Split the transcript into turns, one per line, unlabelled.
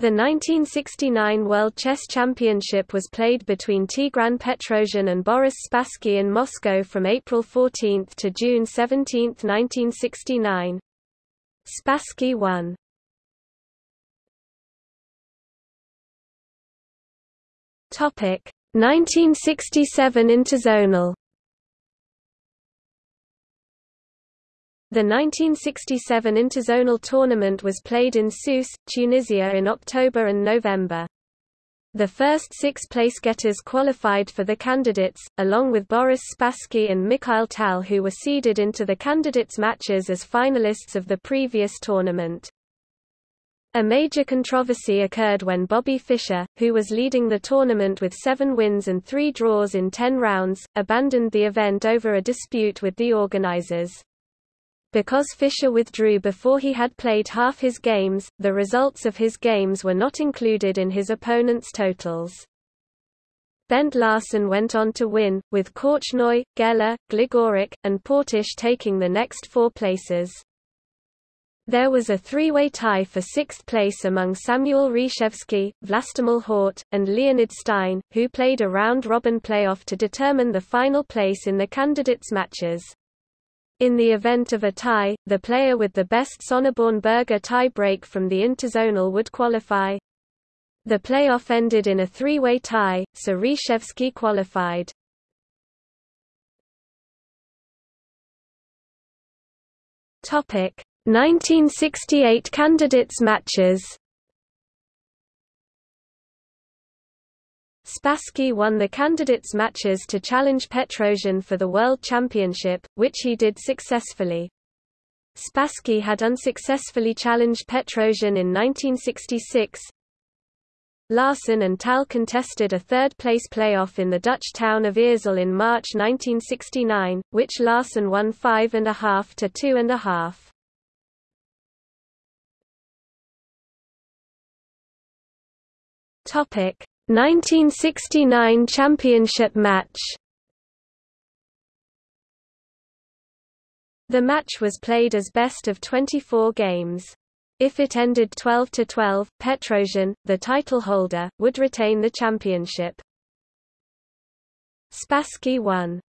The 1969 World Chess Championship was played between Tigran Petrosian and Boris Spassky in Moscow from April 14 to June 17, 1969. Spassky won. Topic 1967 Interzonal The 1967 Interzonal tournament was played in Sousse, Tunisia in October and November. The first six place-getters qualified for the candidates, along with Boris Spassky and Mikhail Tal who were seeded into the candidates matches as finalists of the previous tournament. A major controversy occurred when Bobby Fischer, who was leading the tournament with seven wins and three draws in ten rounds, abandoned the event over a dispute with the organizers. Because Fischer withdrew before he had played half his games, the results of his games were not included in his opponent's totals. Bent Larsen went on to win, with Korchnoi, Geller, Gligoric, and Portisch taking the next four places. There was a three-way tie for sixth place among Samuel Reshevsky, Vlastimil Hort, and Leonid Stein, who played a round-robin playoff to determine the final place in the candidates' matches. In the event of a tie, the player with the best Sonneborn-Berger tie-break from the interzonal would qualify. The playoff ended in a three-way tie, so Reshevsky qualified. Topic 1968 candidates matches Spassky won the candidates matches to challenge Petrosian for the World Championship, which he did successfully. Spassky had unsuccessfully challenged Petrosian in 1966. Larsen and Tal contested a third-place playoff in the Dutch town of Eersel in March 1969, which Larsen won 5.5 to 2.5. Topic 1969 championship match The match was played as best of 24 games. If it ended 12–12, Petrosian, the title holder, would retain the championship. Spassky won.